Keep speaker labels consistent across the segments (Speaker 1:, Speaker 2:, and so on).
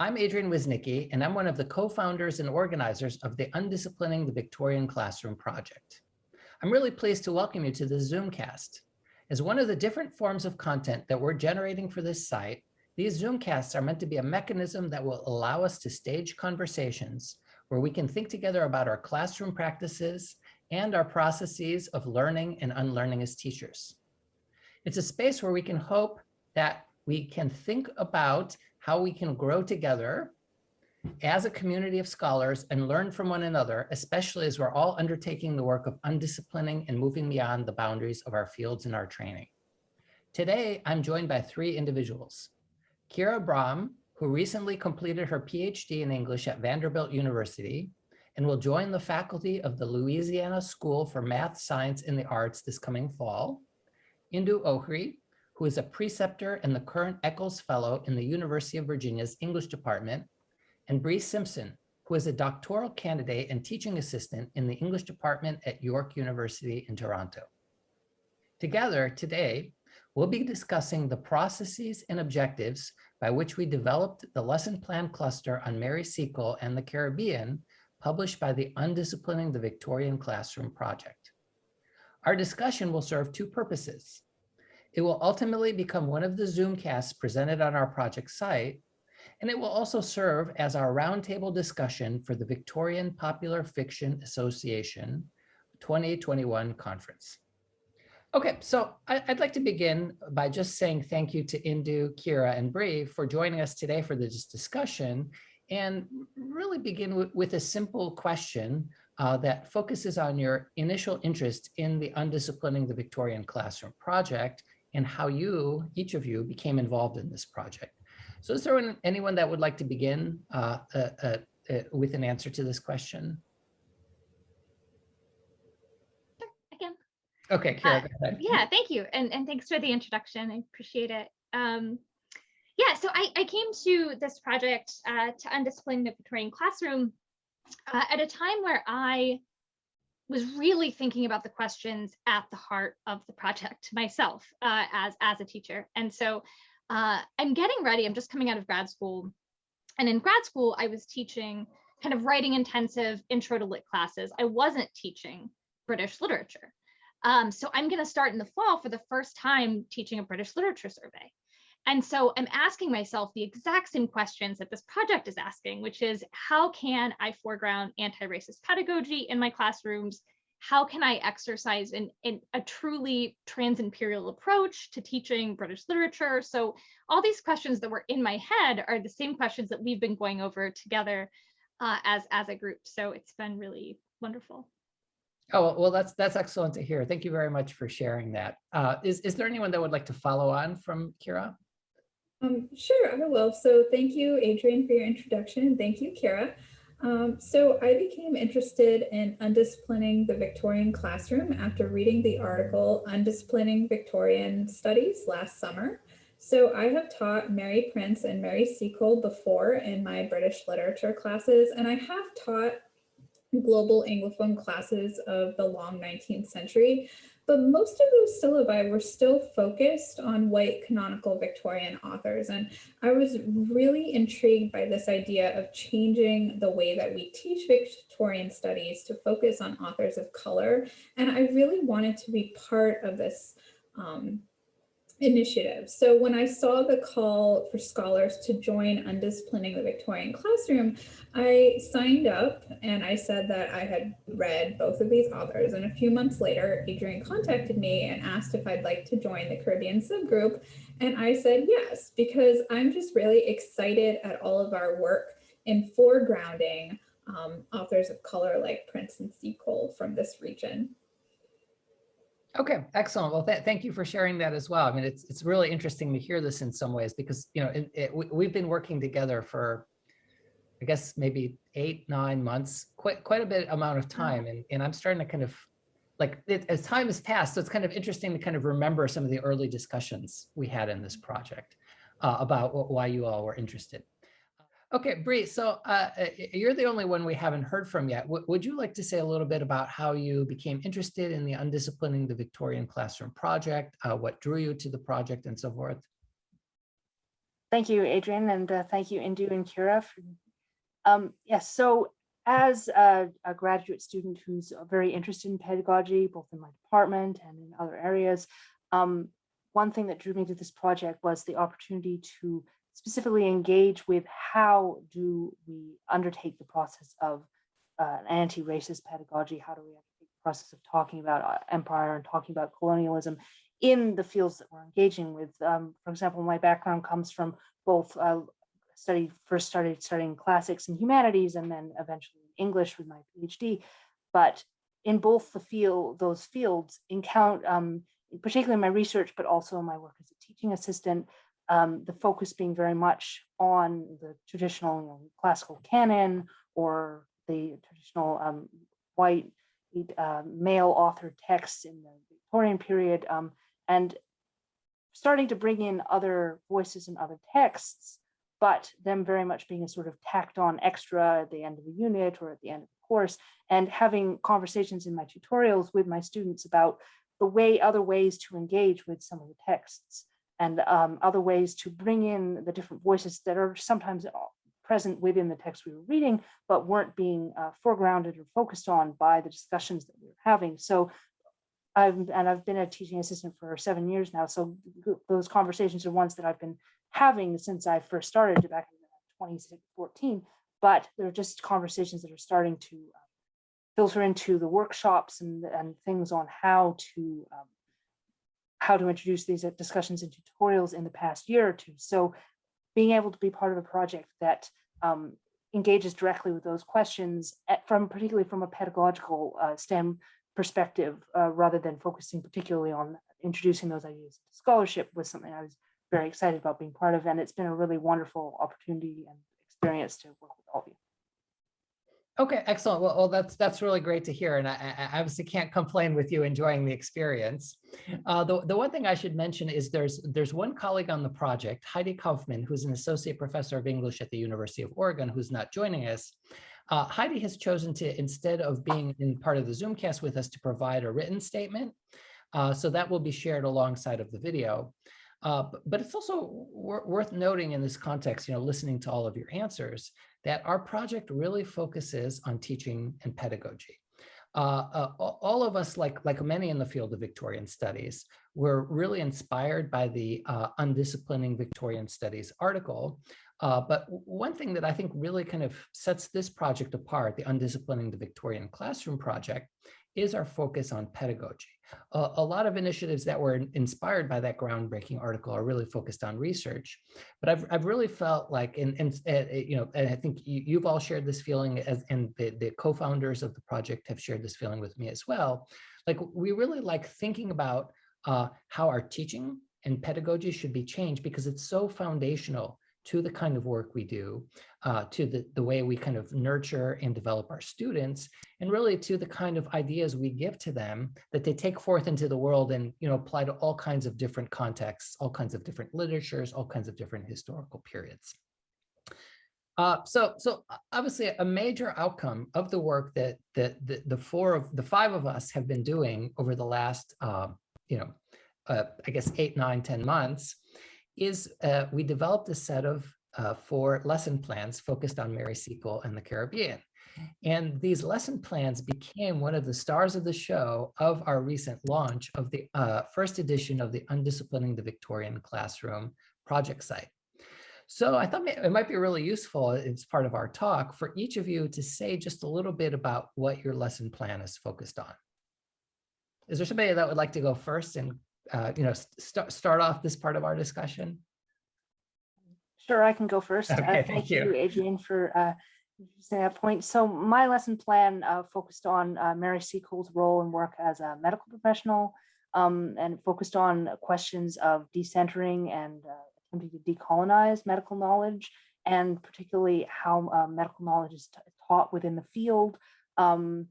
Speaker 1: I'm Adrian Wisnicki, and I'm one of the co-founders and organizers of the Undisciplining the Victorian Classroom project. I'm really pleased to welcome you to the Zoomcast. As one of the different forms of content that we're generating for this site, these Zoomcasts are meant to be a mechanism that will allow us to stage conversations where we can think together about our classroom practices and our processes of learning and unlearning as teachers. It's a space where we can hope that we can think about how we can grow together as a community of scholars and learn from one another, especially as we're all undertaking the work of undisciplining and moving beyond the boundaries of our fields and our training. Today, I'm joined by three individuals. Kira Brahm, who recently completed her PhD in English at Vanderbilt University and will join the faculty of the Louisiana School for Math, Science, and the Arts this coming fall. Indu Ohri, who is a preceptor and the current Eccles Fellow in the University of Virginia's English Department, and Bree Simpson, who is a doctoral candidate and teaching assistant in the English Department at York University in Toronto. Together today, we'll be discussing the processes and objectives by which we developed the lesson plan cluster on Mary Seacole and the Caribbean, published by the Undisciplining the Victorian Classroom project. Our discussion will serve two purposes. It will ultimately become one of the Zoomcasts presented on our project site, and it will also serve as our roundtable discussion for the Victorian Popular Fiction Association 2021 conference. Okay, so I'd like to begin by just saying thank you to Indu, Kira, and Bree for joining us today for this discussion and really begin with a simple question uh, that focuses on your initial interest in the Undisciplining the Victorian Classroom project and how you, each of you, became involved in this project. So is there anyone that would like to begin uh, uh, uh, uh with an answer to this question?
Speaker 2: Again.
Speaker 1: Okay, Kira,
Speaker 2: uh, Yeah, thank you. And, and thanks for the introduction. I appreciate it. Um, yeah, so I, I came to this project uh, to undiscipline the Victorian classroom at a time where I was really thinking about the questions at the heart of the project myself uh, as, as a teacher. And so uh, I'm getting ready, I'm just coming out of grad school. And in grad school, I was teaching kind of writing intensive intro to lit classes. I wasn't teaching British literature. Um, so I'm gonna start in the fall for the first time teaching a British literature survey. And so I'm asking myself the exact same questions that this project is asking, which is how can I foreground anti-racist pedagogy in my classrooms? How can I exercise in, in a truly trans-imperial approach to teaching British literature? So all these questions that were in my head are the same questions that we've been going over together uh, as, as a group. So it's been really wonderful.
Speaker 1: Oh, well, that's that's excellent to hear. Thank you very much for sharing that. Uh, is, is there anyone that would like to follow on from Kira?
Speaker 3: Um, sure, I will. So thank you, Adrian, for your introduction, and thank you, Kara. Um, so I became interested in undisciplining the Victorian classroom after reading the article Undisciplining Victorian Studies last summer. So I have taught Mary Prince and Mary Seacole before in my British literature classes, and I have taught global Anglophone classes of the long 19th century, but most of those syllabi were still focused on white canonical Victorian authors. And I was really intrigued by this idea of changing the way that we teach Victorian studies to focus on authors of color. And I really wanted to be part of this um, initiative. So when I saw the call for scholars to join Undisciplining the Victorian Classroom, I signed up and I said that I had read both of these authors. And a few months later, Adrian contacted me and asked if I'd like to join the Caribbean subgroup. And I said yes, because I'm just really excited at all of our work in foregrounding um, authors of color like Prince and Seacole from this region.
Speaker 1: Okay, excellent. Well, th thank you for sharing that as well. I mean, it's it's really interesting to hear this in some ways because, you know, it, it, we, we've been working together for, I guess, maybe eight, nine months, quite quite a bit amount of time. And, and I'm starting to kind of like it, as time has passed, so it's kind of interesting to kind of remember some of the early discussions we had in this project uh, about why you all were interested. Okay, Bree, so uh, you're the only one we haven't heard from yet. W would you like to say a little bit about how you became interested in the Undisciplining the Victorian Classroom project, uh, what drew you to the project and so forth?
Speaker 4: Thank you, Adrian, and uh, thank you, Indu and Kira. For, um, yes, so as a, a, graduate student who's very interested in pedagogy, both in my department and in other areas, um, one thing that drew me to this project was the opportunity to specifically engage with how do we undertake the process of uh, anti-racist pedagogy, how do we undertake the process of talking about uh, empire and talking about colonialism in the fields that we're engaging with. Um, for example, my background comes from both uh, first started studying classics and humanities and then eventually English with my PhD. But in both the field, those fields encounter, um, particularly in my research, but also my work as a teaching assistant, um, the focus being very much on the traditional you know, classical canon or the traditional um, white uh, male author texts in the Victorian period, um, and starting to bring in other voices and other texts, but them very much being a sort of tacked on extra at the end of the unit or at the end of the course, and having conversations in my tutorials with my students about the way, other ways to engage with some of the texts and um, other ways to bring in the different voices that are sometimes present within the text we were reading, but weren't being uh, foregrounded or focused on by the discussions that we were having. So I've, and I've been a teaching assistant for seven years now. So those conversations are ones that I've been having since I first started back in 2014, but they're just conversations that are starting to um, filter into the workshops and, and things on how to um, how to introduce these discussions and tutorials in the past year or two. So being able to be part of a project that um, engages directly with those questions at, from particularly from a pedagogical uh, STEM perspective, uh, rather than focusing particularly on introducing those ideas to scholarship was something I was very excited about being part of. And it's been a really wonderful opportunity and experience to work with all of you.
Speaker 1: Okay, excellent. Well, well, that's that's really great to hear, and I, I obviously can't complain with you enjoying the experience. Uh, the the one thing I should mention is there's there's one colleague on the project, Heidi Kaufman, who's an associate professor of English at the University of Oregon, who's not joining us. Uh, Heidi has chosen to, instead of being in part of the Zoomcast with us, to provide a written statement. Uh, so that will be shared alongside of the video. Uh, but, it's also worth noting in this context, you know, listening to all of your answers, that our project really focuses on teaching and pedagogy. Uh, uh, all of us, like, like many in the field of Victorian studies, were really inspired by the uh, Undisciplining Victorian Studies article, uh, but one thing that I think really kind of sets this project apart, the Undisciplining the Victorian Classroom project, is our focus on pedagogy. Uh, a lot of initiatives that were inspired by that groundbreaking article are really focused on research, but I've, I've really felt like, and, and uh, you know, and I think you, have all shared this feeling as, and the, the co-founders of the project have shared this feeling with me as well. Like we really like thinking about uh, how our teaching and pedagogy should be changed because it's so foundational to the kind of work we do, uh, to the, the way we kind of nurture and develop our students, and really to the kind of ideas we give to them that they take forth into the world and you know apply to all kinds of different contexts, all kinds of different literatures, all kinds of different historical periods. Uh, so, so obviously a major outcome of the work that, that the, the four of the five of us have been doing over the last, uh, you know, uh, I guess eight, nine, ten months is uh, we developed a set of uh, four lesson plans focused on Mary Seacole and the Caribbean. And these lesson plans became one of the stars of the show of our recent launch of the uh, first edition of the Undisciplining the Victorian Classroom project site. So I thought it might be really useful as part of our talk for each of you to say just a little bit about what your lesson plan is focused on. Is there somebody that would like to go first and uh, you know, start start off this part of our discussion?
Speaker 4: Sure, I can go first.
Speaker 1: Okay,
Speaker 4: uh,
Speaker 1: thank,
Speaker 4: thank
Speaker 1: you.
Speaker 4: you, Adrian, for uh, that point. So my lesson plan uh, focused on uh, Mary Seacole's role and work as a medical professional um, and focused on questions of decentering and uh, attempting to decolonize medical knowledge and particularly how uh, medical knowledge is taught within the field, um,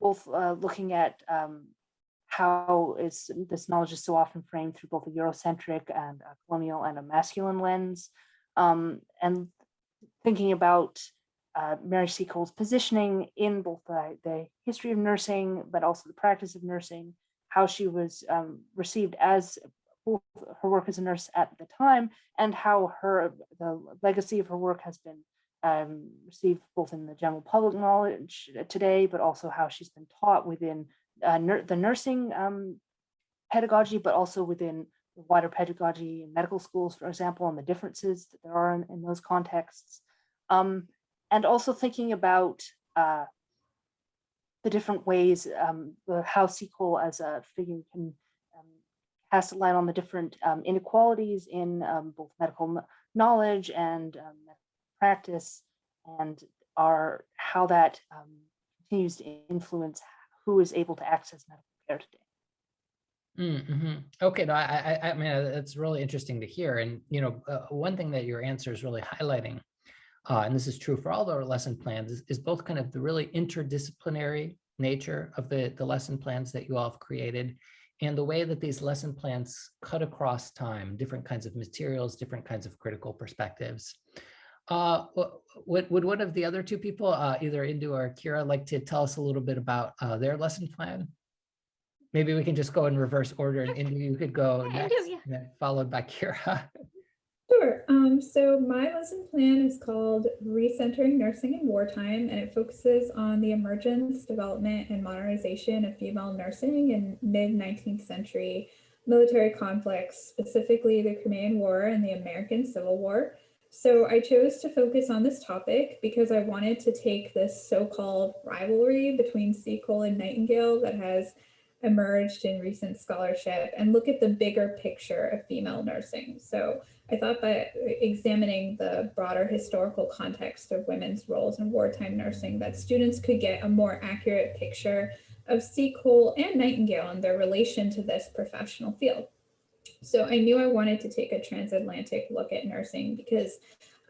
Speaker 4: both uh, looking at um, how is this knowledge is so often framed through both a Eurocentric and a colonial and a masculine lens, um, and thinking about uh, Mary Seacole's positioning in both the, the, history of nursing, but also the practice of nursing, how she was um, received as both her work as a nurse at the time and how her the legacy of her work has been um, received both in the general public knowledge today, but also how she's been taught within uh, the nursing um, pedagogy, but also within wider pedagogy in medical schools, for example, and the differences that there are in, in those contexts. Um, and also thinking about uh, the different ways um, how Seacole as a figure can um, cast a light on the different um, inequalities in um, both medical knowledge and um, practice and our how that um, continues to influence who is able to access medical care today.
Speaker 1: Mm-hmm. Okay, no, I, I, I mean, uh, it's really interesting to hear. And, you know, uh, one thing that your answer is really highlighting, uh, and this is true for all our lesson plans, is, is both kind of the really interdisciplinary nature of the, the lesson plans that you all have created and the way that these lesson plans cut across time, different kinds of materials, different kinds of critical perspectives. Uh, would, would one of the other two people, uh, either Indu or Kira, like to tell us a little bit about uh, their lesson plan? Maybe we can just go in reverse order and Indu, you could go
Speaker 2: Yeah, Indu,
Speaker 1: next,
Speaker 2: yeah.
Speaker 1: and then followed by Kira.
Speaker 3: Sure. Um, so my lesson plan is called Recentering Nursing in Wartime, and it focuses on the emergence, development, and modernization of female nursing in mid 19th century military conflicts, specifically the Crimean War and the American Civil War. So I chose to focus on this topic because I wanted to take this so-called rivalry between Seacole and Nightingale that has emerged in recent scholarship and look at the bigger picture of female nursing. So I thought by examining the broader historical context of women's roles in wartime nursing that students could get a more accurate picture of Seacole and Nightingale and their relation to this professional field. So I knew I wanted to take a transatlantic look at nursing because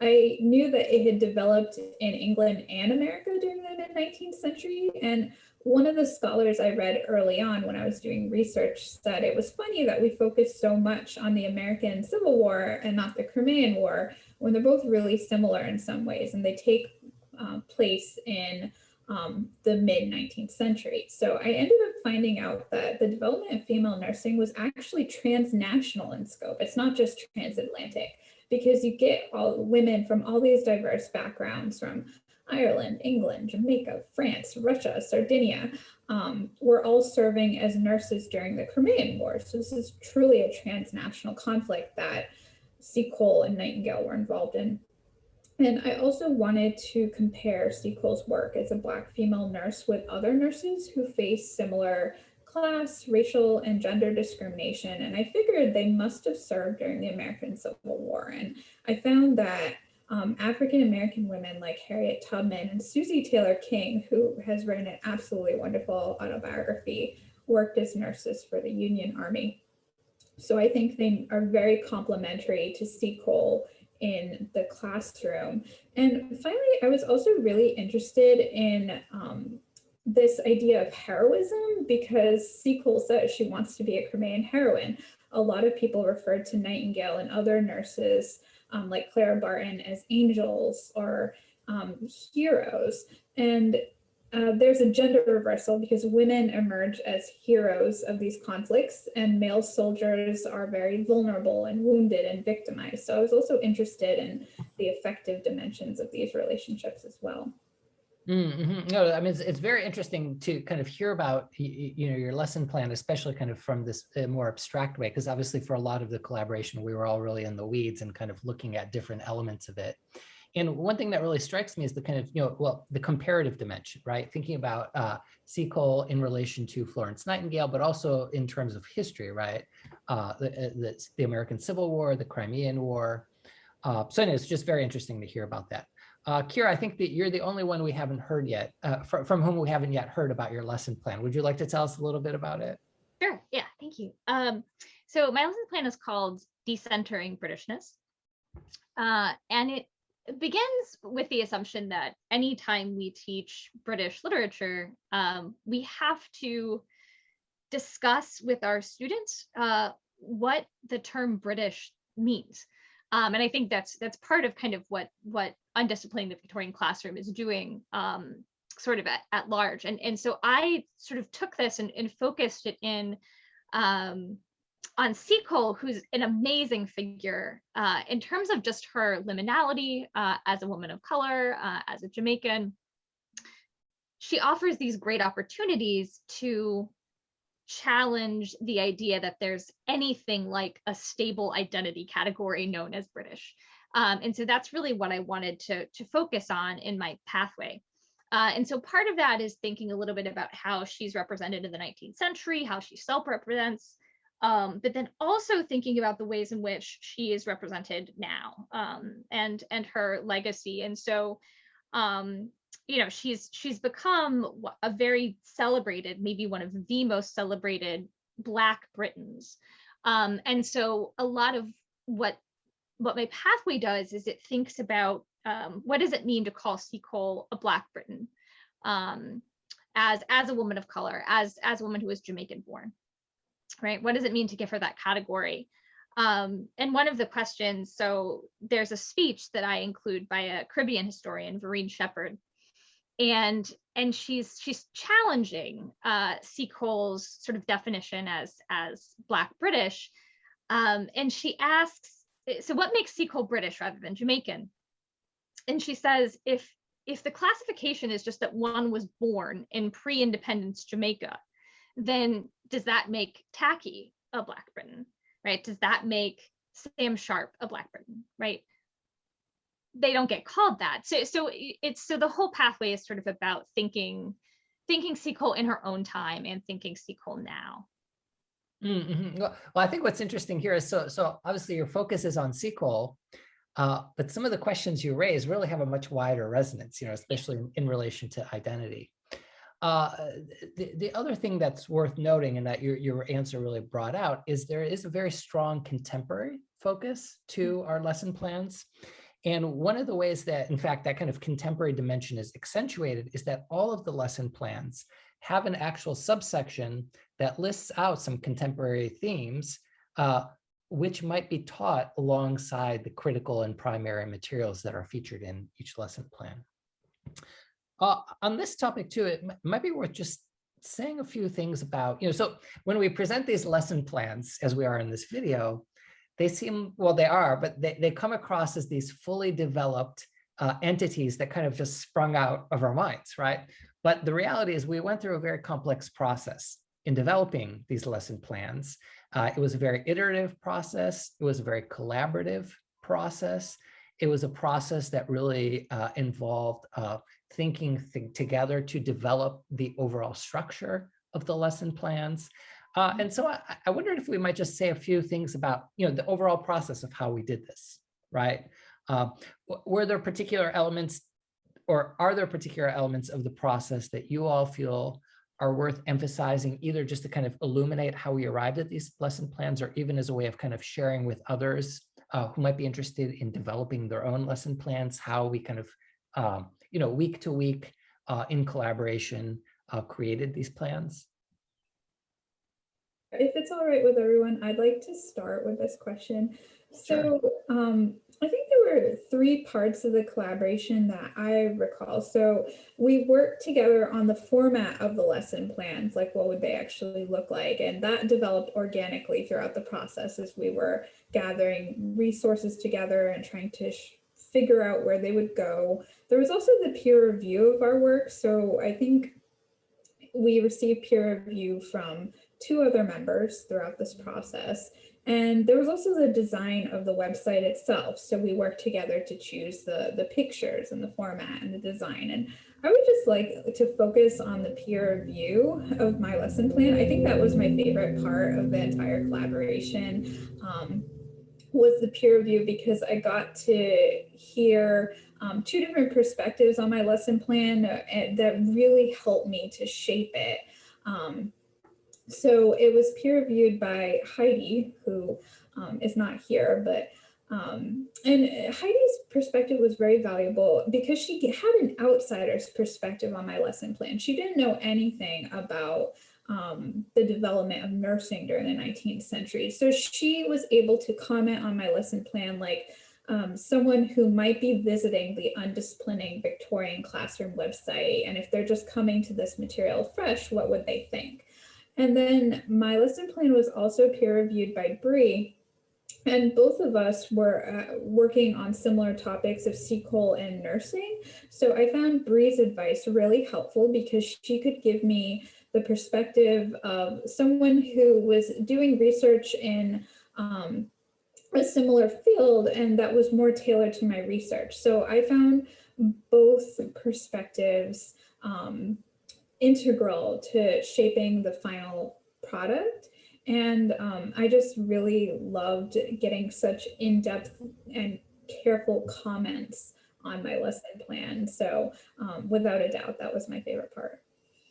Speaker 3: I knew that it had developed in England and America during the mid 19th century. And one of the scholars I read early on when I was doing research said it was funny that we focused so much on the American Civil War and not the Crimean War when they're both really similar in some ways and they take uh, place in um, the mid 19th century. So I ended up finding out that the development of female nursing was actually transnational in scope. It's not just transatlantic because you get all women from all these diverse backgrounds from Ireland, England, Jamaica, France, Russia, Sardinia, um, were all serving as nurses during the Crimean War. So this is truly a transnational conflict that Seacole and Nightingale were involved in. And I also wanted to compare Seacole's work as a Black female nurse with other nurses who face similar class, racial, and gender discrimination. And I figured they must have served during the American Civil War. And I found that um, African American women like Harriet Tubman and Susie Taylor King, who has written an absolutely wonderful autobiography, worked as nurses for the Union Army. So I think they are very complementary to Seacole in the classroom. And finally, I was also really interested in um, this idea of heroism because Seacole says she wants to be a Crimean heroine. A lot of people referred to Nightingale and other nurses um, like Clara Barton as angels or um, heroes. And uh, there's a gender reversal because women emerge as heroes of these conflicts and male soldiers are very vulnerable and wounded and victimized. So I was also interested in the affective dimensions of these relationships as well.
Speaker 1: Mm-hmm. No, I mean, it's, it's very interesting to kind of hear about, you, you know, your lesson plan, especially kind of from this uh, more abstract way, because obviously for a lot of the collaboration, we were all really in the weeds and kind of looking at different elements of it. And one thing that really strikes me is the kind of, you know, well, the comparative dimension, right? Thinking about uh, Seacole in relation to Florence Nightingale, but also in terms of history, right? Uh, the, the, the American Civil War, the Crimean War. Uh, so anyway, it's just very interesting to hear about that. Uh, Kira, I think that you're the only one we haven't heard yet, uh, fr from whom we haven't yet heard about your lesson plan. Would you like to tell us a little bit about it?
Speaker 2: Sure. Yeah. Thank you. Um, so my lesson plan is called Decentering Britishness. Uh, and it begins with the assumption that anytime we teach British literature, um, we have to discuss with our students uh, what the term British means. Um, and I think that's that's part of kind of what what undisciplining the Victorian classroom is doing um, sort of at, at large. And, and so I sort of took this and, and focused it in um, on Seacole, who's an amazing figure uh, in terms of just her liminality uh, as a woman of color, uh, as a Jamaican. She offers these great opportunities to challenge the idea that there's anything like a stable identity category known as British. Um, and so that's really what I wanted to, to focus on in my pathway. Uh, and so part of that is thinking a little bit about how she's represented in the 19th century, how she self-represents, um, but then also thinking about the ways in which she is represented now um, and and her legacy. And so, um, you know, she's she's become a very celebrated, maybe one of the most celebrated Black Britons. Um, and so a lot of what what my pathway does is it thinks about um, what does it mean to call Seacole a Black Briton um, as as a woman of color, as as a woman who was Jamaican born right? What does it mean to give her that category? Um, and one of the questions, so there's a speech that I include by a Caribbean historian, Verene Shepherd, and and she's she's challenging uh, Seacole's sort of definition as as Black British, um, and she asks, so what makes Seacole British rather than Jamaican? And she says, if if the classification is just that one was born in pre-independence Jamaica, then does that make Tacky a Black Briton, right? Does that make Sam Sharpe a Black Briton, right? They don't get called that. So, so it's so the whole pathway is sort of about thinking, thinking Seacole in her own time and thinking Seacole now.
Speaker 1: Mm -hmm. well, I think what's interesting here is so so obviously your focus is on Seacole, uh, but some of the questions you raise really have a much wider resonance, you know, especially in, in relation to identity. Uh, the, the other thing that's worth noting and that your, your answer really brought out is there is a very strong contemporary focus to mm. our lesson plans. And one of the ways that, in fact, that kind of contemporary dimension is accentuated is that all of the lesson plans have an actual subsection that lists out some contemporary themes, uh, which might be taught alongside the critical and primary materials that are featured in each lesson plan. Uh, on this topic too, it might be worth just saying a few things about, you know, so when we present these lesson plans, as we are in this video, they seem, well, they are, but they, they come across as these fully developed uh, entities that kind of just sprung out of our minds, right? But the reality is we went through a very complex process in developing these lesson plans. Uh, it was a very iterative process. It was a very collaborative process. It was a process that really uh, involved uh, thinking th together to develop the overall structure of the lesson plans. Uh, and so I, I, wondered if we might just say a few things about, you know, the overall process of how we did this, right? Uh, were there particular elements or are there particular elements of the process that you all feel are worth emphasizing either just to kind of illuminate how we arrived at these lesson plans or even as a way of kind of sharing with others uh, who might be interested in developing their own lesson plans, how we kind of um, you know, week to week uh, in collaboration uh, created these plans?
Speaker 3: If it's all right with everyone, I'd like to start with this question. So sure. um, I think there were three parts of the collaboration that I recall. So we worked together on the format of the lesson plans, like what would they actually look like? And that developed organically throughout the process as we were gathering resources together and trying to figure out where they would go. There was also the peer review of our work. So I think we received peer review from two other members throughout this process. And there was also the design of the website itself. So we worked together to choose the, the pictures and the format and the design. And I would just like to focus on the peer review of my lesson plan. I think that was my favorite part of the entire collaboration. Um, was the peer review because I got to hear um, two different perspectives on my lesson plan that really helped me to shape it. Um, so it was peer reviewed by Heidi, who um, is not here, but um, and Heidi's perspective was very valuable because she had an outsider's perspective on my lesson plan. She didn't know anything about um, the development of nursing during the 19th century. So she was able to comment on my lesson plan like um, someone who might be visiting the Undisciplining Victorian Classroom website. And if they're just coming to this material fresh, what would they think? And then my lesson plan was also peer reviewed by Bree. And both of us were uh, working on similar topics of Seacole and nursing. So I found Bree's advice really helpful because she could give me the perspective of someone who was doing research in um, a similar field and that was more tailored to my research. So I found both perspectives um, integral to shaping the final product. And um, I just really loved getting such in-depth and careful comments on my lesson plan. So um, without a doubt, that was my favorite part.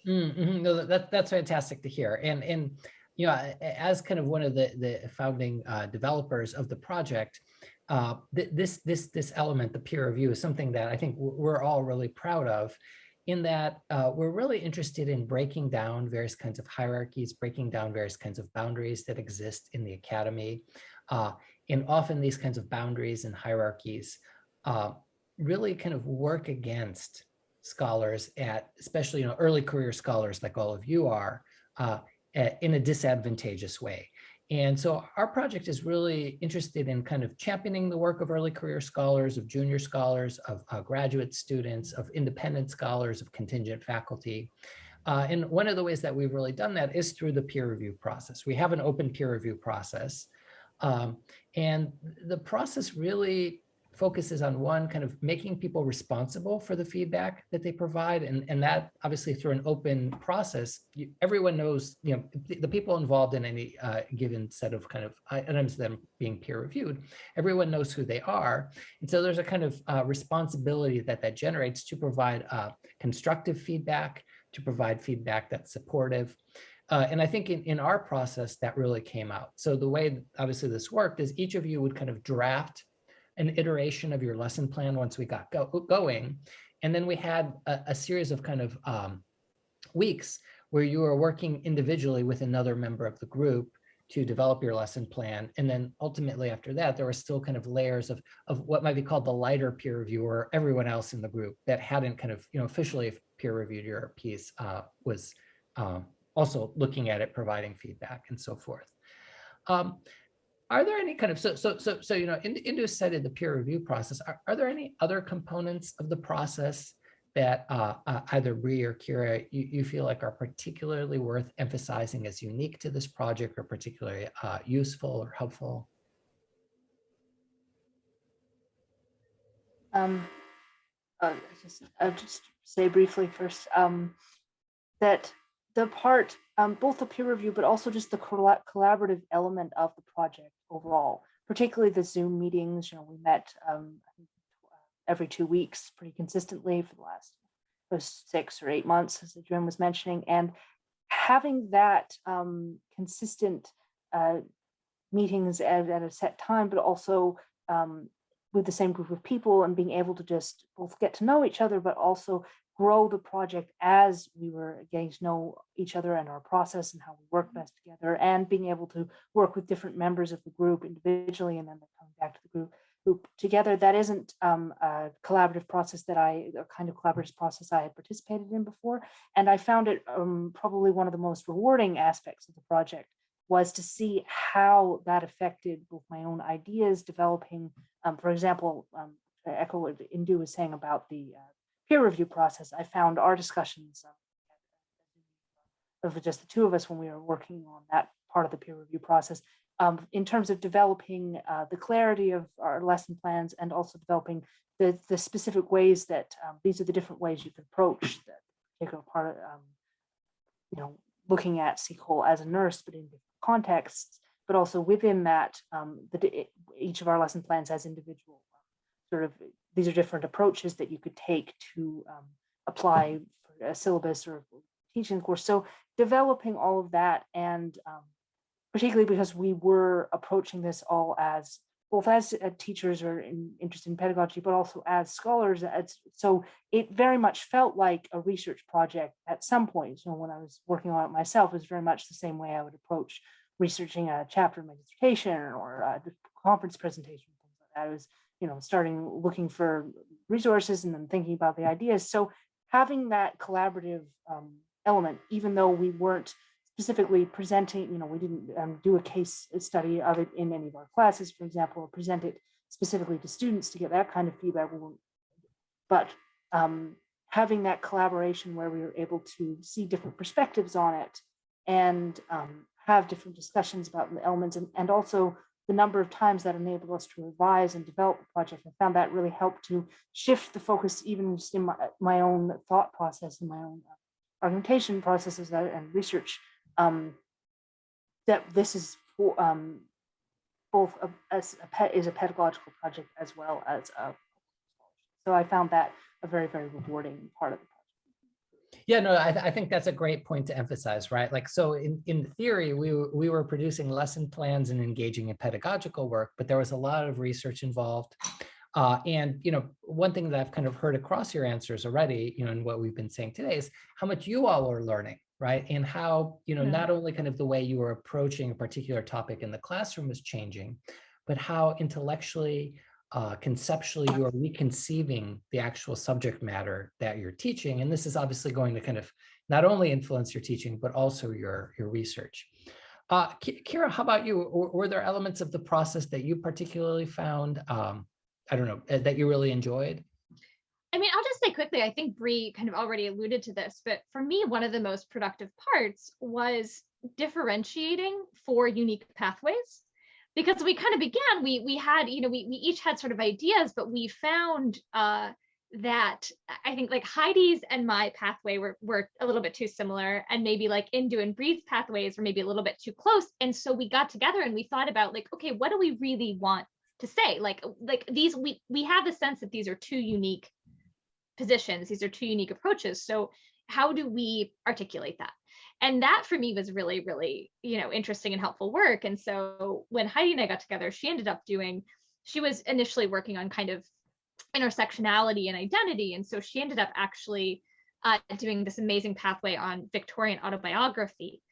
Speaker 1: Mm, mhm. No, that, that's fantastic to hear. And, and, you know, as kind of one of the, the founding uh, developers of the project, uh, th- this, this, this element, the peer review is something that I think we're all really proud of in that uh, we're really interested in breaking down various kinds of hierarchies, breaking down various kinds of boundaries that exist in the academy. Uh, and often these kinds of boundaries and hierarchies uh, really kind of work against scholars at, especially you know, early career scholars like all of you are, uh, a- in a disadvantageous way. And so our project is really interested in kind of championing the work of early career scholars, of junior scholars, of uh, graduate students, of independent scholars, of contingent faculty. Uh, and one of the ways that we've really done that is through the peer review process. We have an open peer review process. Um, and the process really focuses on one kind of making people responsible for the feedback that they provide. And, and that obviously through an open process you, everyone knows you know the, the people involved in any uh, given set of kind of items are being peer reviewed everyone knows who they are. And so there's a kind of uh, responsibility that that generates to provide uh, constructive feedback to provide feedback that's supportive. Uh, and I think in, in our process that really came out. So the way obviously this worked is each of you would kind of draft an iteration of your lesson plan once we got go going. And then we had a, a series of kind of um, weeks where you were working individually with another member of the group to develop your lesson plan. And then ultimately after that, there were still kind of layers of, of what might be called the lighter peer reviewer, everyone else in the group that hadn't kind of, you know, officially peer reviewed your piece uh, was um, also looking at it, providing feedback and so forth. Um, are there any kind of, so, so, so, so, you know, in, Indu cited the peer review process. Are, are there any other components of the process that uh, uh, either Bree or Kira, you, you feel like are particularly worth emphasizing as unique to this project or particularly uh, useful or helpful?
Speaker 4: Um, uh, just, I'll just say briefly first um, that the part, um, both the peer review, but also just the collaborative element of the project overall, particularly the Zoom meetings, you know, we met um, every two weeks pretty consistently for the last those six or eight months, as Adrian was mentioning, and having that um, consistent uh, meetings at, at a set time, but also um, with the same group of people and being able to just both get to know each other, but also grow the project as we were getting to know each other and our process and how we work best together and being able to work with different members of the group individually and then coming back to the group group together that isn't um, a collaborative process that I a kind of collaborative process I had participated in before. And I found it um, probably one of the most rewarding aspects of the project was to see how that affected both my own ideas developing um, for example um, I echo what Indu was saying about the uh, peer review process, I found our discussions of just the two of us when we were working on that part of the peer review process, um, in terms of developing uh, the clarity of our lesson plans and also developing the, the specific ways that um, these are the different ways you can approach that particular part of, um, you know, looking at Seacole as a nurse, but in different contexts, but also within that, um, the, each of our lesson plans as individual sort of these are different approaches that you could take to um, apply for a syllabus or teaching course. So developing all of that and um, particularly because we were approaching this all as both as uh, teachers or in, interested in pedagogy, but also as scholars. As, so it very much felt like a research project at some point. When I was working on it myself, it was very much the same way I would approach researching a chapter in my dissertation or a conference presentation. Things like that. It was you know, starting looking for resources and then thinking about the ideas. So having that collaborative um, element, even though we weren't specifically presenting, you know, we didn't um, do a case study of it in any of our classes, for example, or present it specifically to students to get that kind of feedback. But um, having that collaboration where we were able to see different perspectives on it and um, have different discussions about the elements and, and also the number of times that enabled us to revise and develop the project. I found that really helped to shift the focus even just in my, my own thought process and my own argumentation processes and research um, that this is for, um, both a, as a pet is a pedagogical project as well as a so I found that a very very rewarding part of the project.
Speaker 1: Yeah, no, I, th I think that's a great point to emphasize, right? Like, so in, in theory, we, we were producing lesson plans and engaging in pedagogical work, but there was a lot of research involved. Uh, and, you know, one thing that I've kind of heard across your answers already, you know, and what we've been saying today is how much you all are learning, right? And how, you know,
Speaker 4: Yeah.
Speaker 1: not only kind of the way you were approaching a particular topic in the classroom is changing, but how intellectually, uh, conceptually you are reconceiving the actual subject matter that you're teaching. And this is obviously going to kind of not only influence your teaching, but also your, your research. Uh, Kira, how about you? Were, were there elements of the process that you particularly found, um, I don't know, uh, that you really enjoyed?
Speaker 2: I mean, I'll just say quickly, I think Bree kind of already alluded to this, but for me, one of the most productive parts was differentiating four unique pathways. Because we kind of began, we we had, you know, we we each had sort of ideas, but we found uh that I think like Heidi's and my pathway were were a little bit too similar, and maybe like Indu and Bree's pathways were maybe a little bit too close. And so we got together and we thought about like, okay, what do we really want to say? Like like these we we have the sense that these are two unique positions these are two unique approaches so how do we articulate that and that for me was really really you know interesting and helpful work. And so when heidi and i got together she ended up doing she was initially working on kind of intersectionality and identity. And so she ended up actually uh, doing this amazing pathway on victorian autobiography.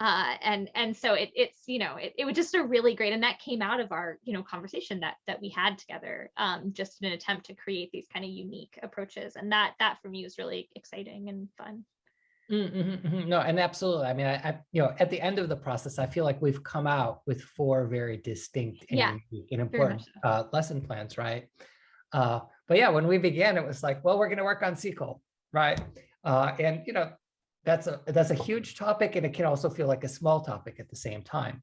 Speaker 2: Uh, and and so it, it's you know it, it was just a really great and that came out of our you know conversation that that we had together um, just in an attempt to create these kind of unique approaches. And that that for me was really exciting and fun
Speaker 1: Mm, mhm. No, and absolutely. I mean, I, I, you know, at the end of the process, I feel like we've come out with four very distinct and,
Speaker 2: Yeah,
Speaker 1: and important uh, lesson plans, right? Uh, but yeah, when we began, it was like, well, we're going to work on Seacole, right? Uh, and you know, that's a that's a huge topic, and it can also feel like a small topic at the same time.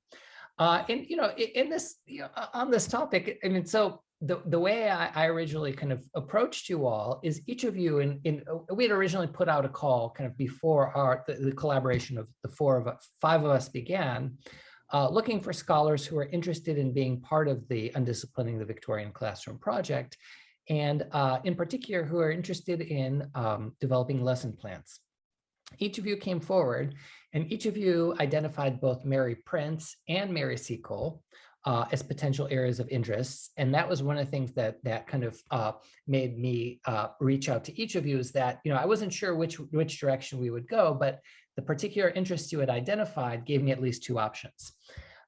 Speaker 1: Uh, and you know, i- in this you know, on this topic, I mean, so the the way I, I originally kind of approached you all is each of you in in uh, we had originally put out a call kind of before our the, the collaboration of the four of us, five of us began. Uh, looking for scholars who are interested in being part of the Undisciplining the Victorian Classroom project, and uh, in particular, who are interested in um, developing lesson plans each of you came forward and each of you identified both Mary Prince and Mary Seacole uh, as potential areas of interest. And that was one of the things that that kind of uh, made me uh, reach out to each of you is that, you know, I wasn't sure which, which direction we would go, but the particular interest you had identified gave me at least two options.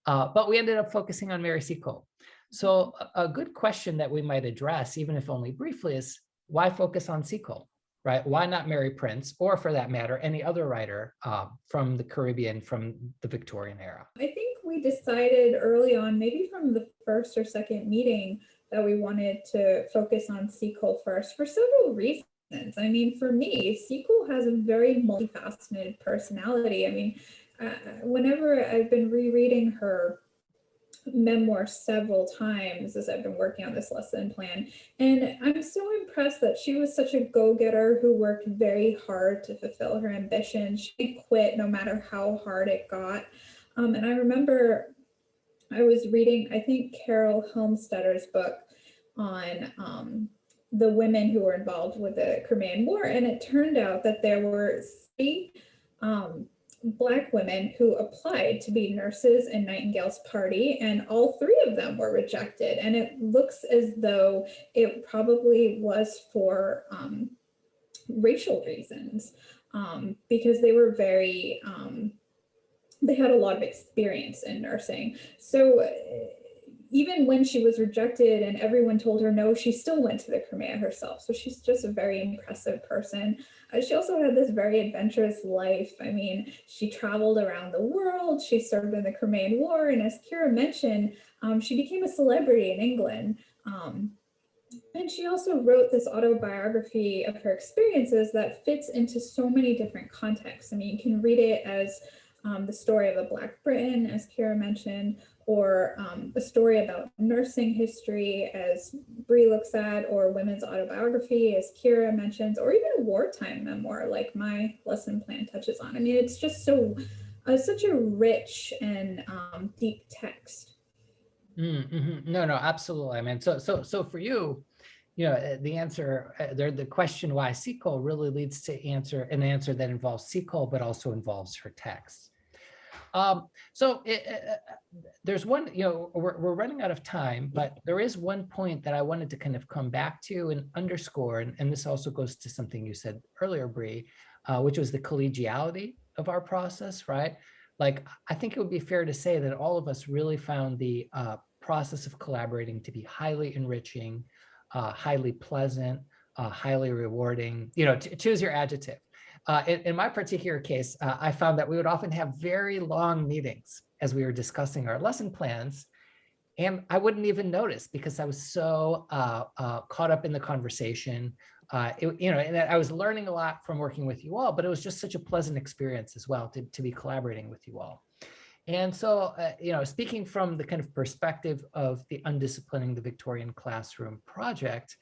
Speaker 1: Uh, but we ended up focusing on Mary Seacole. So a, good question that we might address, even if only briefly, is why focus on Seacole? right? Why not Mary Prince, or for that matter, any other writer uh, from the Caribbean from the Victorian era?
Speaker 3: I think we decided early on, maybe from the first or second meeting, that we wanted to focus on Seacole first for several reasons. I mean, for me, Seacole has a very multifaceted personality. I mean, uh, whenever I've been rereading her memoir several times as I've been working on this lesson plan. And I'm so impressed that she was such a go-getter who worked very hard to fulfill her ambition. She quit no matter how hard it got. Um, and I remember I was reading, I think Carol Helmstadter's book on um, the women who were involved with the Crimean War. And it turned out that there were three um, Black women who applied to be nurses in Nightingale's party, and all three of them were rejected. And it looks as though it probably was for um, racial reasons, um, because they were very, um, they had a lot of experience in nursing. So, uh, even when she was rejected and everyone told her no, she still went to the Crimea herself. So she's just a very impressive person. Uh, she also had this very adventurous life. I mean, she traveled around the world. She served in the Crimean War. And as Kira mentioned, um, she became a celebrity in England. Um, and she also wrote this autobiography of her experiences that fits into so many different contexts. I mean, you can read it as um, the story of a Black Britain, as Kira mentioned, or um, a story about nursing history, as Bree looks at, or women's autobiography, as Kira mentions, or even a wartime memoir, like my lesson plan touches on. I mean, it's just so, uh, such a rich and um, deep text.
Speaker 1: Mm, mhm. No, no, absolutely. I mean, so, so, so for you, you know, the answer, uh, there, the question why Seacole really leads to answer an answer that involves Seacole, but also involves her text. Um, so it, uh, there's one, you know, we're, we're running out of time, but there is one point that I wanted to kind of come back to and underscore, and, and this also goes to something you said earlier, Bree, uh, which was the collegiality of our process, right? Like, I think it would be fair to say that all of us really found the uh, process of collaborating to be highly enriching, uh, highly pleasant, uh, highly rewarding, you know, choose your adjective. Uh, in, in, my particular case, uh, I found that we would often have very long meetings as we were discussing our lesson plans. And I wouldn't even notice because I was so uh, uh caught up in the conversation. Uh, it, you know, and I was learning a lot from working with you all, but it was just such a pleasant experience as well to, to be collaborating with you all. And so, you know, speaking from the kind of perspective of the Undisciplining the Victorian Classroom project,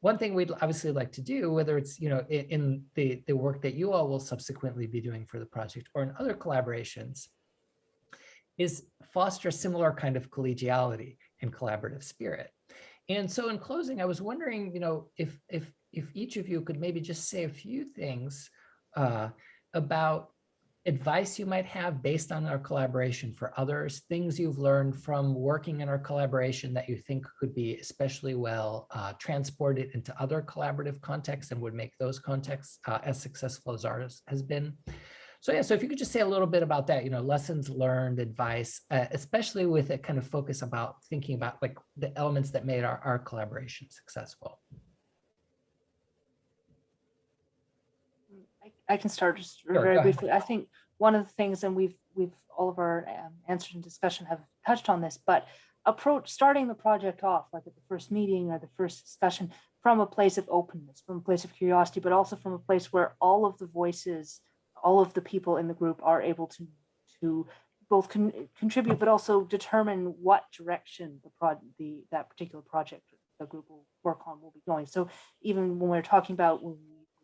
Speaker 1: one thing we'd obviously like to do, whether it's, you know, in, the, the work that you all will subsequently be doing for the project or in other collaborations, is foster a similar kind of collegiality and collaborative spirit. And so in closing, I was wondering, you know, if if if each of you could maybe just say a few things uh, about advice you might have based on our collaboration for others, things you've learned from working in our collaboration that you think could be especially well uh, transported into other collaborative contexts and would make those contexts uh, as successful as ours has been. So yeah, so if you could just say a little bit about that, you know, lessons learned, advice, uh, especially with a kind of focus about thinking about like the elements that made our, our collaboration successful.
Speaker 4: I can start just sure, very briefly. I think one of the things, and we've we've all of our um, answers and discussion have touched on this, but approach starting the project off like at the first meeting or the first discussion from a place of openness, from a place of curiosity, but also from a place where all of the voices, all of the people in the group are able to to both con contribute, but also determine what direction the project, the that particular project the group will work on will be going. So even when we're talking about when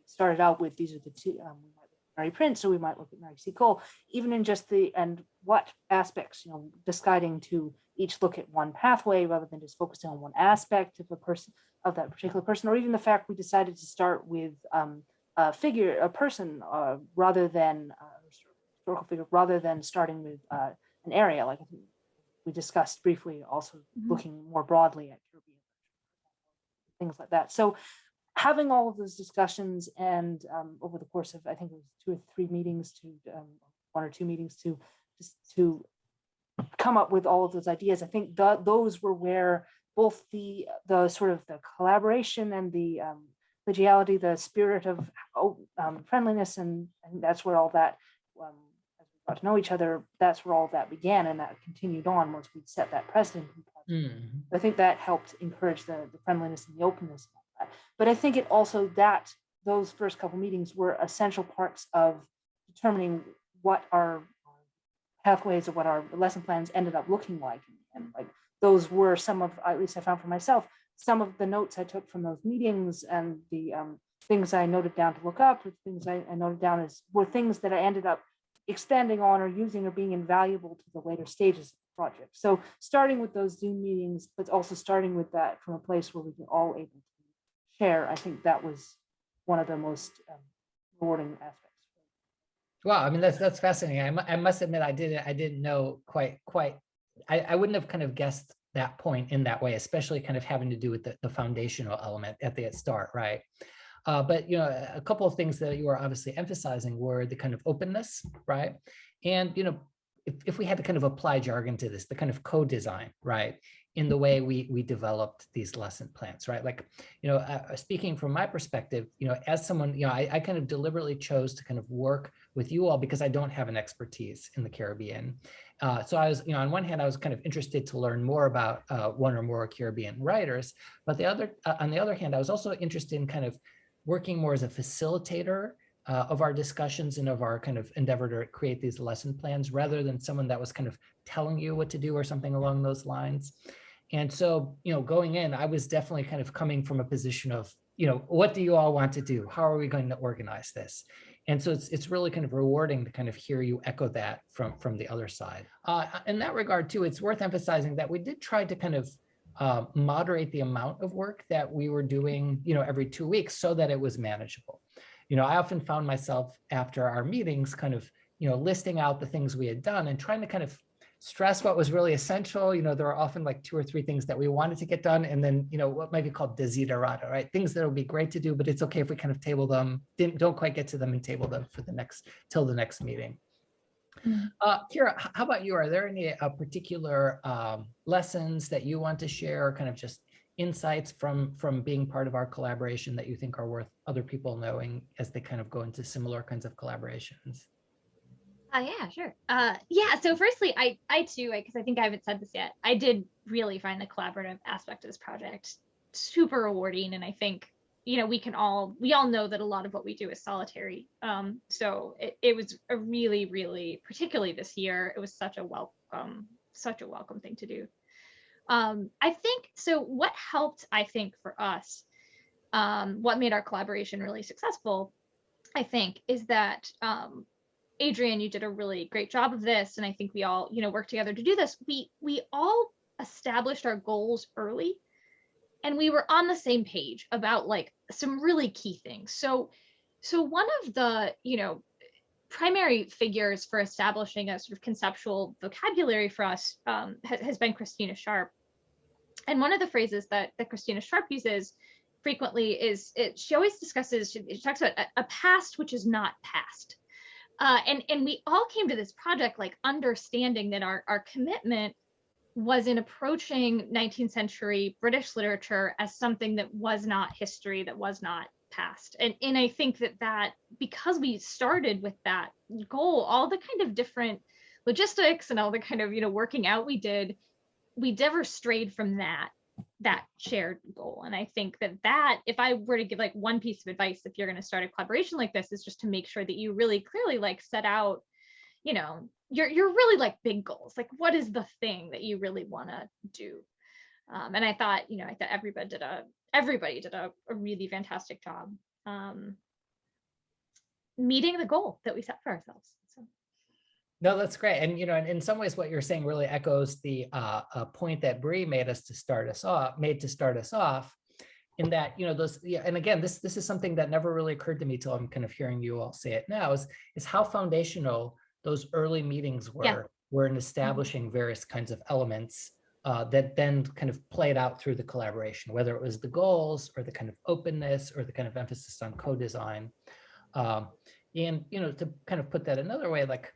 Speaker 4: started out with these are the two, um, we might look at Mary Prince, so we might look at Mary Seacole, even in just the, and what aspects, you know, deciding to each look at one pathway rather than just focusing on one aspect of a person, of that particular person, or even the fact we decided to start with um, a figure, a person, uh, rather than uh, historical figure, rather than starting with uh, an area, like we discussed briefly, also mm -hmm. looking more broadly at Caribbean, things like that. So having all of those discussions and um, over the course of, I think it was two or three meetings to um, one or two meetings to just to come up with all of those ideas. I think the, those were where both the the sort of the collaboration and the um, collegiality, the spirit of oh, um, friendliness, and, and that's where all that, um, as we got to know each other, that's where all that began, and that continued on once we set that precedent. Mm -hmm. I think that helped encourage the, the friendliness and the openness but I think it also that those first couple meetings were essential parts of determining what our pathways or what our lesson plans ended up looking like. And like those were some of, at least I found for myself, some of the notes I took from those meetings and the um, things I noted down to look up, the things I, I noted down as were things that I ended up expanding on or using or being invaluable to the later stages of the project. So starting with those Zoom meetings, but also starting with that from a place where we can all able to share, I think that was one of the most um, rewarding aspects.
Speaker 1: Wow, I mean that's that's fascinating. I, I must admit I didn't I didn't know quite quite I, I wouldn't have kind of guessed that point in that way, especially kind of having to do with the, the foundational element at the start, right? Uh, but you know, a couple of things that you were obviously emphasizing were the kind of openness, right? And you know, if, if we had to kind of apply jargon to this, the kind of co-design, right? In the way we we developed these lesson plans, right? Like, you know, uh, speaking from my perspective, you know, as someone, you know, I, I kind of deliberately chose to kind of work with you all because I don't have an expertise in the Caribbean. Uh, so I was, you know, on one hand, I was kind of interested to learn more about uh, one or more Caribbean writers, but the other, uh, on the other hand, I was also interested in kind of working more as a facilitator uh, of our discussions and of our kind of endeavor to create these lesson plans rather than someone that was kind of telling you what to do or something along those lines. And so, you know, going in, I was definitely kind of coming from a position of, you know, what do you all want to do? How are we going to organize this? And so it's, it's really kind of rewarding to kind of hear you echo that from, from the other side. Uh, in that regard too, it's worth emphasizing that we did try to kind of uh, moderate the amount of work that we were doing, you know, every two weeks so that it was manageable. You know, I often found myself after our meetings kind of, you know, listing out the things we had done and trying to kind of stress what was really essential. You know, there are often like two or three things that we wanted to get done. And then, you know, what might be called desiderata, right? Things that would be great to do, but it's okay if we kind of table them, didn't, don't quite get to them and table them for the next, till the next meeting.
Speaker 3: Mm.
Speaker 1: Uh, Kira, how about you? Are there any uh, particular um, lessons that you want to share, or kind of just insights from from being part of our collaboration that you think are worth other people knowing as they kind of go into similar kinds of collaborations?
Speaker 2: Uh, yeah, sure. Uh, yeah. So firstly, I, I too, because I think I haven't said this yet, I did really find the collaborative aspect of this project super rewarding, and I think you know we can all we all know that a lot of what we do is solitary. Um, so it, it was a really, really, particularly this year, it was such a welcome, such a welcome thing to do. Um, I think so. What helped, I think, for us, um, what made our collaboration really successful, I think, is that um, Adrian, you did a really great job of this, and I think we all, you know, worked together to do this. We we all established our goals early, and we were on the same page about like some really key things. So, so one of the, you know, primary figures for establishing a sort of conceptual vocabulary for us um, has, has been Christina Sharpe, and one of the phrases that that Christina Sharpe uses frequently is it. She always discusses. She, she talks about a, a past which is not past uh, and and we all came to this project like understanding that our our commitment was in approaching 19th century British literature as something that was not history, that was not past. And and I think that that because we started with that goal, all the kind of different logistics and all the kind of you know working out we did, we never strayed from that that shared goal. And I think that that, if I were to give like one piece of advice, if you're going to start a collaboration like this, is just to make sure that you really clearly like set out, you know, you're you're really like big goals. Like, what is the thing that you really want to do? Um, and I thought, you know, I thought everybody did a everybody did a, a really fantastic job um, meeting the goal that we set for ourselves.
Speaker 1: No, that's great. And, you know, in, in some ways, what you're saying really echoes the uh, uh, point that Bree made us to start us off, made to start us off in that, you know, those, yeah, and again, this, this is something that never really occurred to me till I'm kind of hearing you all say it now is, is how foundational those early meetings were,
Speaker 2: Yeah.
Speaker 1: were in establishing various kinds of elements uh, that then kind of played out through the collaboration, whether it was the goals or the kind of openness or the kind of emphasis on co-design. Um, and, you know, to kind of put that another way, like,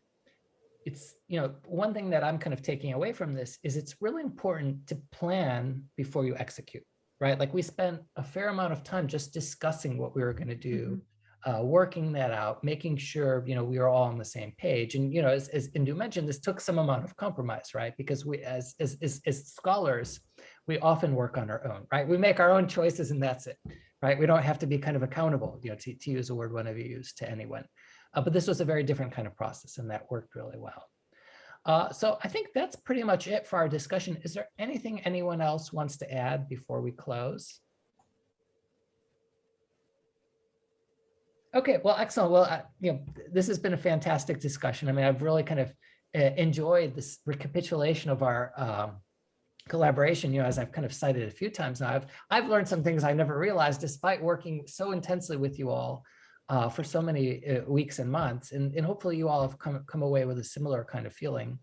Speaker 1: it's, you know, one thing that I'm kind of taking away from this is it's really important to plan before you execute, right? Like we spent a fair amount of time just discussing what we were going to do, uh, working that out, making sure, you know, we were all on the same page. And, you know, as, as Indu mentioned, this took some amount of compromise, right? Because we, as, as, as, as scholars, we often work on our own, right? We make our own choices and that's it, right? We don't have to be kind of accountable, you know, to, to use a word one of you used to anyone. Uh, but this was a very different kind of process and that worked really well. Uh, so I think that's pretty much it for our discussion. Is there anything anyone else wants to add before we close? Okay, well, excellent. Well, uh, you know, this has been a fantastic discussion. I mean, I've really kind of uh, enjoyed this recapitulation of our um, collaboration, you know, as I've kind of cited a few times now, I've, I've learned some things I never realized despite working so intensely with you all uh, for so many uh, weeks and months. And, and hopefully you all have come, come away with a similar kind of feeling.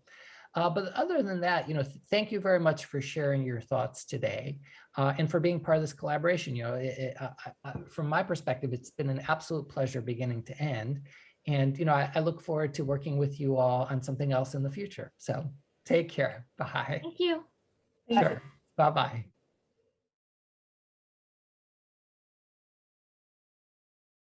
Speaker 1: Uh, but other than that, you know, th thank you very much for sharing your thoughts today uh, and for being part of this collaboration. You know, it, it, uh, from my perspective, it's been an absolute pleasure beginning to end. And, you know, I, I look forward to working with you all on something else in the future. So take care. Bye.
Speaker 2: Thank.
Speaker 3: Thank you.
Speaker 1: Sure. Bye-bye.